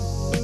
Oh,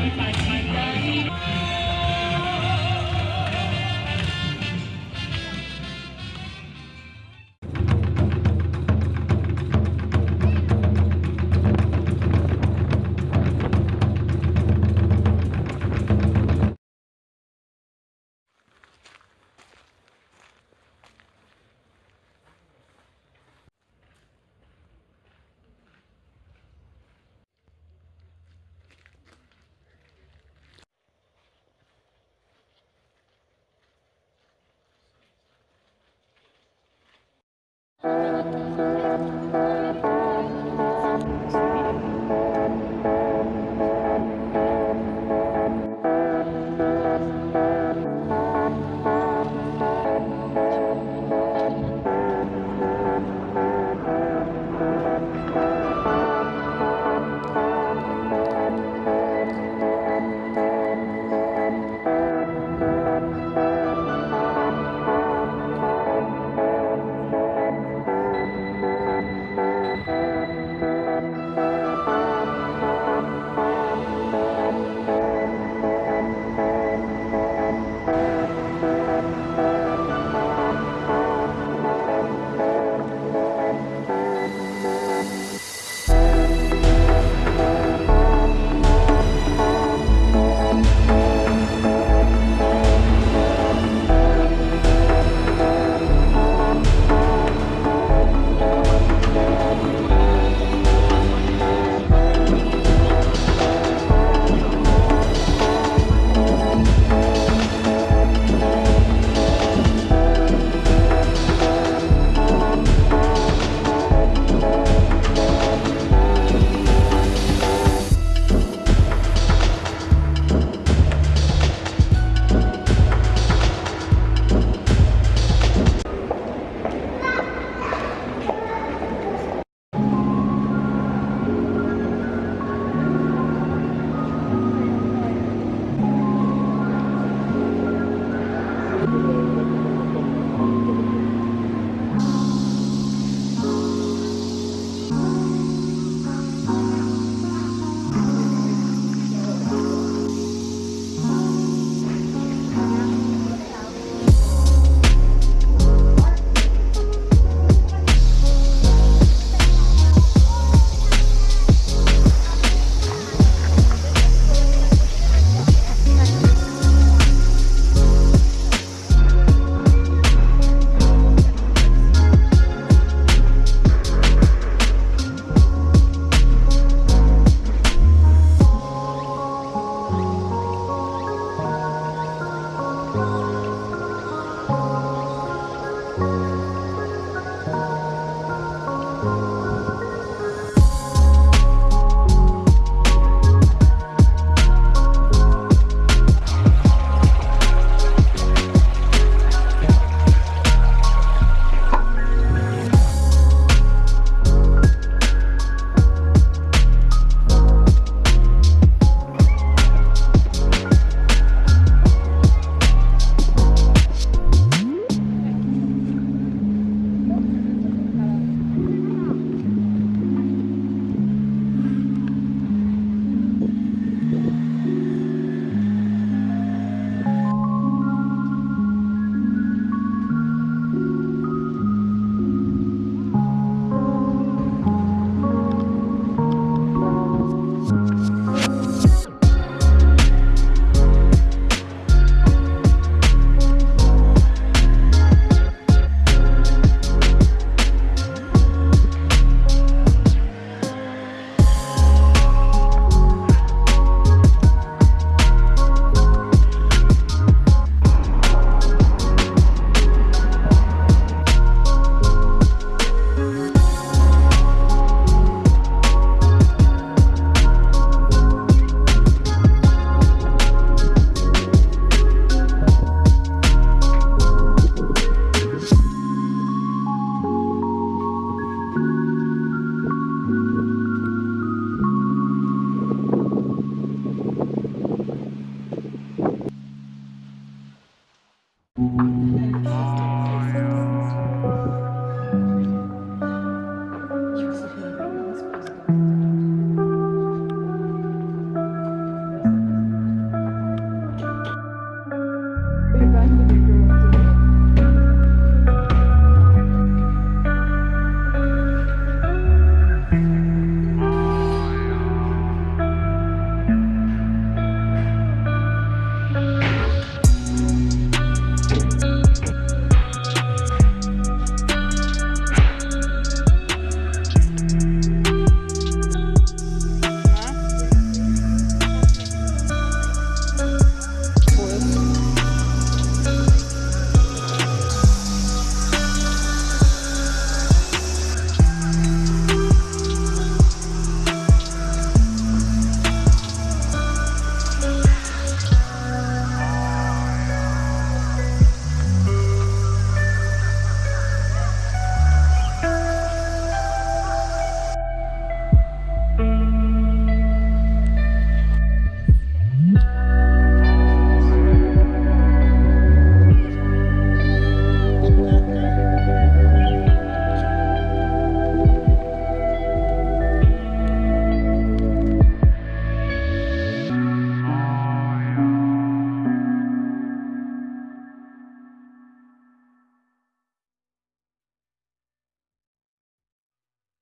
ไปไปไป Música